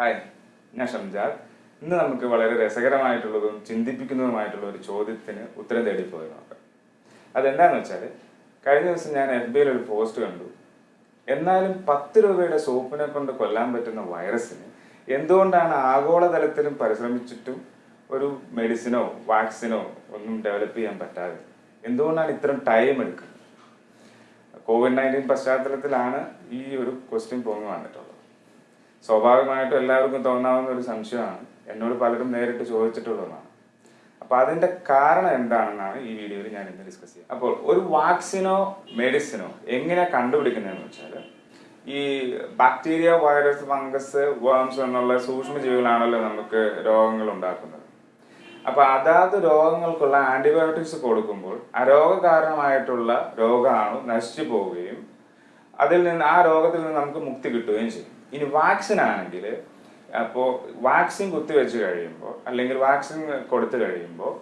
Hi ഞാൻ ഷംജാദ്. ഇന്ന് നമുക്ക് വളരെ രസകരമായിട്ടുള്ളതും ചിന്തിപ്പിക്കുന്നതുമായിട്ടുള്ള ഒരു ചോദ്യത്തിന് ഉത്തരം തേടി പോയി അതെന്താന്ന് വെച്ചാൽ കഴിഞ്ഞ ദിവസം ഞാൻ എഫ് ബിയിൽ ഒരു പോസ്റ്റ് കണ്ടു. എന്നാലും പത്ത് രൂപയുടെ സോപ്പിനെ കൊണ്ട് കൊല്ലാൻ പറ്റുന്ന വൈറസിന് എന്തുകൊണ്ടാണ് ആഗോളതലത്തിലും പരിശ്രമിച്ചിട്ടും ഒരു മെഡിസിനോ വാക്സിനോ ഒന്നും ഡെവലപ്പ് ചെയ്യാൻ പറ്റാതെ? എന്തുകൊണ്ടാണ് ഇത്രയും ടൈം എടുക്കുന്നത്? കോവിഡ് നയന്റീൻ പശ്ചാത്തലത്തിലാണ് ഈ ഒരു ക്വസ്റ്റ്യൻ പൊങ്ങി വന്നിട്ടുള്ളത്. സ്വാഭാവികമായിട്ടും എല്ലാവർക്കും തോന്നാവുന്ന ഒരു സംശയമാണ്. എന്നോട് പലരും നേരിട്ട് ചോദിച്ചിട്ടുള്ളതാണ് അപ്പൊ അതിന്റെ കാരണം എന്താണെന്നാണ് ഈ വീഡിയോയിൽ ഞാൻ ഇന്ന് ഡിസ്കസ് ചെയ്യുക അപ്പോൾ ഒരു വാക്സിനോ മെഡിസിനോ എങ്ങനെ കണ്ടുപിടിക്കുന്നതെന്ന് വെച്ചാൽ ഈ ബാക്ടീരിയ വൈറസ് ഫംഗസ് വേംസ് എന്നുള്ള സൂക്ഷ്മജീവികളാണല്ലോ നമുക്ക് രോഗങ്ങൾ ഉണ്ടാക്കുന്നത്. അപ്പൊ അതാത് രോഗങ്ങൾക്കുള്ള ആന്റിബയോട്ടിക്സ് കൊടുക്കുമ്പോൾ ആ അരോഗകാരണമായിട്ടുള്ള രോഗാണു നശിച്ചു പോവുകയും അതിൽ നിന്ന് ആ രോഗത്തിൽ നിന്ന് നമുക്ക് മുക്തി കിട്ടുകയും ചെയ്യും. ഇനി വാക്സിൻ ആണെങ്കിൽ അപ്പോൾ വാക്സിൻ കുത്തിവെച്ച് കഴിയുമ്പോൾ അല്ലെങ്കിൽ വാക്സിൻ കൊടുത്തു കഴിയുമ്പോൾ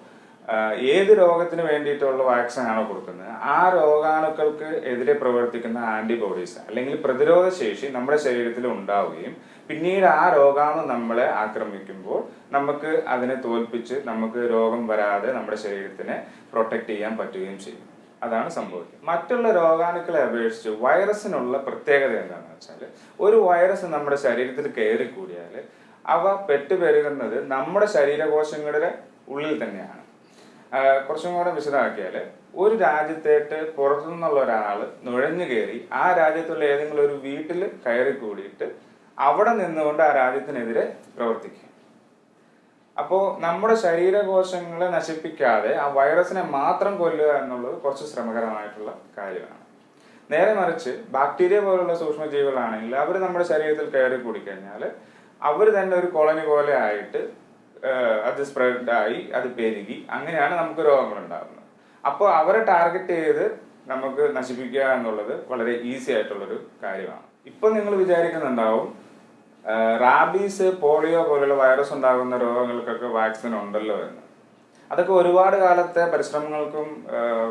ഏത് രോഗത്തിന് വേണ്ടിയിട്ടുള്ള വാക്സിൻ ആണോ കൊടുക്കുന്നത്? ആ രോഗാണുക്കൾക്ക് എതിരെ പ്രവർത്തിക്കുന്ന ആന്റിബോഡീസ് അല്ലെങ്കിൽ പ്രതിരോധ ശേഷി നമ്മുടെ ശരീരത്തിൽ ഉണ്ടാവുകയും പിന്നീട് ആ രോഗാണു നമ്മളെ ആക്രമിക്കുമ്പോൾ നമുക്ക് അതിനെ തോൽപ്പിച്ച് നമുക്ക് രോഗം വരാതെ നമ്മുടെ ശരീരത്തിനെ പ്രൊട്ടക്ട് ചെയ്യാൻ പറ്റുകയും ചെയ്യും. അതാണ് സംഭവിക്കുന്നത്. മറ്റുള്ള രോഗാണുക്കളെ അപേക്ഷിച്ച് വൈറസിനുള്ള പ്രത്യേകത എന്താണെന്ന് വെച്ചാൽ ഒരു വൈറസ് നമ്മുടെ ശരീരത്തിൽ കയറി കൂടിയാൽ അവ പെട്ടുപെരുകുന്നത് നമ്മുടെ ശരീരകോശങ്ങളുടെ ഉള്ളിൽ തന്നെയാണ്. കുറച്ചും കൂടെ വിശദമാക്കിയാൽ ഒരു രാജ്യത്തേട്ട് പുറത്തുനിന്നുള്ള ഒരാൾ നുഴഞ്ഞു കയറി ആ രാജ്യത്തുള്ള ഏതെങ്കിലും ഒരു വീട്ടിൽ കയറി കൂടിയിട്ട് അവിടെ നിന്നുകൊണ്ട് ആ രാജ്യത്തിനെതിരെ പ്രവർത്തിക്കും. അപ്പോൾ നമ്മുടെ ശരീരകോശങ്ങളെ നശിപ്പിക്കാതെ ആ വൈറസിനെ മാത്രം കൊല്ലുക എന്നുള്ളത് കുറച്ച് ശ്രമകരമായിട്ടുള്ള കാര്യമാണ്. നേരെ മറിച്ച് ബാക്ടീരിയ പോലുള്ള സൂക്ഷ്മജീവികളാണെങ്കിൽ അവർ നമ്മുടെ ശരീരത്തിൽ കയറി കൂടിക്കഴിഞ്ഞാൽ അവർ തന്നെ ഒരു കോളനി പോലെ ആയിട്ട് അത് സ്പ്രെഡായി അത് പെരുകി അങ്ങനെയാണ് നമുക്ക് രോഗങ്ങൾ ഉണ്ടാകുന്നത് അപ്പോൾ അവരെ ടാർഗറ്റ് ചെയ്ത് നമുക്ക് നശിപ്പിക്കുക എന്നുള്ളത് വളരെ ഈസി ആയിട്ടുള്ളൊരു കാര്യമാണ്. ഇപ്പം നിങ്ങൾ വിചാരിക്കുന്നുണ്ടാവും റാബീസ് പോളിയോ പോലുള്ള വൈറസ് ഉണ്ടാകുന്ന രോഗങ്ങൾക്കൊക്കെ വാക്സിൻ ഉണ്ടല്ലോ എന്ന്. അതൊക്കെ ഒരുപാട് കാലത്തെ പരിശ്രമങ്ങൾക്കും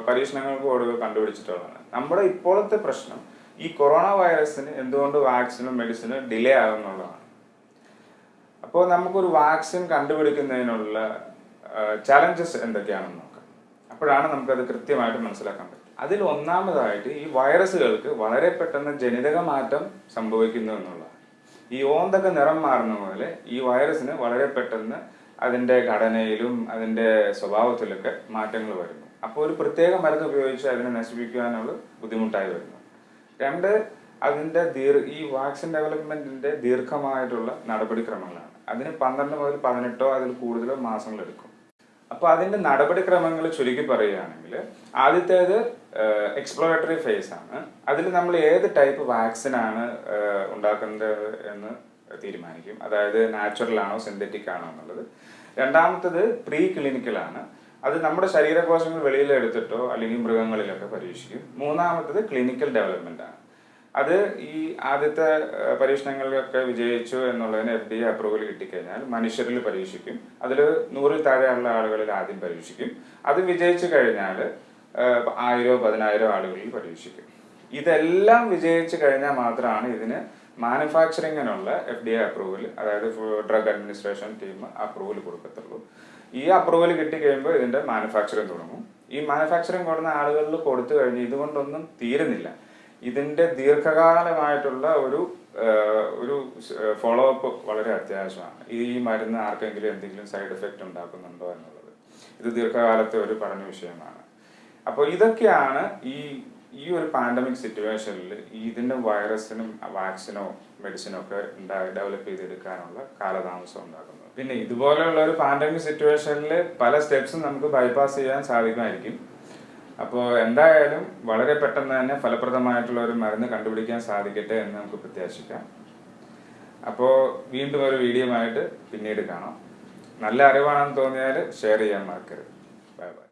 പരീക്ഷണങ്ങൾക്കും ഒടുവിൽ കണ്ടുപിടിച്ചിട്ടുള്ളതാണ്. നമ്മുടെ ഇപ്പോഴത്തെ പ്രശ്നം ഈ കൊറോണ വൈറസിന് എന്തുകൊണ്ട് വാക്സിനും മെഡിസിനും ഡിലേ ആകുന്നുള്ളതാണ്. അപ്പോൾ നമുക്കൊരു വാക്സിൻ കണ്ടുപിടിക്കുന്നതിനുള്ള ചലഞ്ചസ് എന്തൊക്കെയാണെന്ന് നോക്കാം. അപ്പോഴാണ് നമുക്കത് കൃത്യമായിട്ട് മനസ്സിലാക്കാൻ പറ്റും അതിൽ ഒന്നാമതായിട്ട് ഈ വൈറസുകൾക്ക് വളരെ പെട്ടെന്ന് ജനിതക മാറ്റം സംഭവിക്കുന്നു എന്നുള്ളതാണ്. ഈ ഓന്തൊക്കെ നിറം മാറുന്ന പോലെ ഈ വൈറസിന് വളരെ പെട്ടെന്ന് അതിന്റെ ഘടനയിലും അതിന്റെ സ്വഭാവത്തിലൊക്കെ മാറ്റങ്ങൾ വരുന്നു. അപ്പോൾ ഒരു പ്രത്യേക മരുന്ന് ഉപയോഗിച്ച് അതിനെ നശിപ്പിക്കുവാനുള്ള ബുദ്ധിമുട്ടായി വരുന്നു. രണ്ട് അതിന്റെ ദീർ ഈ വാക്സിൻ ഡെവലപ്മെന്റിന്റെ ദീർഘമായിട്ടുള്ള നടപടിക്രമങ്ങളാണ്. അതിന് പന്ത്രണ്ട് മുതൽ പതിനെട്ടോ അതിൽ കൂടുതലോ മാസങ്ങൾ എടുക്കും. അപ്പൊ അതിന്റെ നടപടിക്രമങ്ങൾ ചുരുക്കി പറയുകയാണെങ്കിൽ ആദ്യത്തേത് എക്സ്പ്ലോറേറ്ററി ഫേസ് ആണ്. അതിൽ നമ്മൾ ഏത് ടൈപ്പ് വാക്സിൻ ആണ് ഉണ്ടാക്കുന്നത് എന്ന് തീരുമാനിക്കും. അതായത് നാച്ചുറൽ ആണോ സിന്തറ്റിക് ആണോ എന്നുള്ളത്. രണ്ടാമത്തത് പ്രീ ക്ലിനിക്കൽ ആണ്. അത് നമ്മുടെ ശരീരകോശങ്ങൾ വെളിയിൽ എടുത്തിട്ടോ അല്ലെങ്കിൽ മൃഗങ്ങളിലൊക്കെ പരീക്ഷിക്കും. മൂന്നാമത്തത് ക്ലിനിക്കൽ ഡെവലപ്മെന്റ് ആണ്. അത് ഈ ആദ്യത്തെ പരീക്ഷണങ്ങളിലൊക്കെ വിജയിച്ചു എന്നുള്ളതിന് എഫ് ഡി എ അപ്രൂവൽ കിട്ടിക്കഴിഞ്ഞാൽ മനുഷ്യരിൽ പരീക്ഷിക്കും. അതിൽ നൂറിൽ താഴെയുള്ള ആളുകളിൽ ആദ്യം പരീക്ഷിക്കും. അത് വിജയിച്ചു കഴിഞ്ഞാൽ ആയിരോ പതിനായിരോ ആളുകളിൽ പരീക്ഷിക്കും. ഇതെല്ലാം വിജയിച്ചു കഴിഞ്ഞാൽ മാത്രമാണ് ഇതിന് മാനുഫാക്ചറിങ്ങിനുള്ള എഫ് ഡി എ അപ്രൂവൽ അതായത് ഡ്രഗ് അഡ്മിനിസ്ട്രേഷൻ ടീം അപ്രൂവൽ കൊടുക്കത്തുള്ളൂ. ഈ അപ്രൂവൽ കിട്ടി കഴിയുമ്പോൾ ഇതിന്റെ മാനുഫാക്ചറിങ് തുടങ്ങും. ഈ മാനുഫാക്ചറിങ് കൊടുക്കുന്ന ആളുകളിൽ കൊടുത്തു കഴിഞ്ഞ് ഇതുകൊണ്ടൊന്നും തീരുന്നില്ല. ഇതിന്റെ ദീർഘകാലമായിട്ടുള്ള ഒരു ഒരു ഫോളോ അപ്പ് വളരെ അത്യാവശ്യമാണ്. ഈ മരുന്ന് ആർക്കെങ്കിലും എന്തെങ്കിലും സൈഡ് എഫക്റ്റ് ഉണ്ടാക്കുന്നുണ്ടോ എന്നുള്ളത്. ഇത് ദീർഘകാലത്തെ ഒരു പഠന വിഷയമാണ്. അപ്പോൾ ഇതൊക്കെയാണ് ഈ ഈ ഒരു പാൻഡമിക് സിറ്റുവേഷനിൽ ഇതിന്റെ വൈറസിനും വാക്സിനോ മെഡിസിനോ ഒക്കെ ഡെവലപ്പ് ചെയ്തെടുക്കാനുള്ള കാലതാമസം ഉണ്ടാക്കുന്നത്. പിന്നെ ഇതുപോലെയുള്ള ഒരു പാൻഡമിക് സിറ്റുവേഷനിൽ പല സ്റ്റെപ്സും നമുക്ക് ബൈപ്പാസ് ചെയ്യാൻ സാധിക്കുമായിരിക്കും. അപ്പോൾ എന്തായാലും വളരെ പെട്ടെന്ന് തന്നെ ഫലപ്രദമായിട്ടുള്ള ഒരു മരുന്ന് കണ്ടുപിടിക്കാൻ സാധിക്കട്ടെ എന്ന് നമുക്ക് പ്രത്യാശിക്കാം. അപ്പോൾ വീണ്ടും ഒരു വീഡിയോ ആയിട്ട് പിന്നീട് കാണാം. നല്ല അറിവാണെന്ന് തോന്നിയാൽ ഷെയർ ചെയ്യാൻ മറക്കരുത്. Bye bye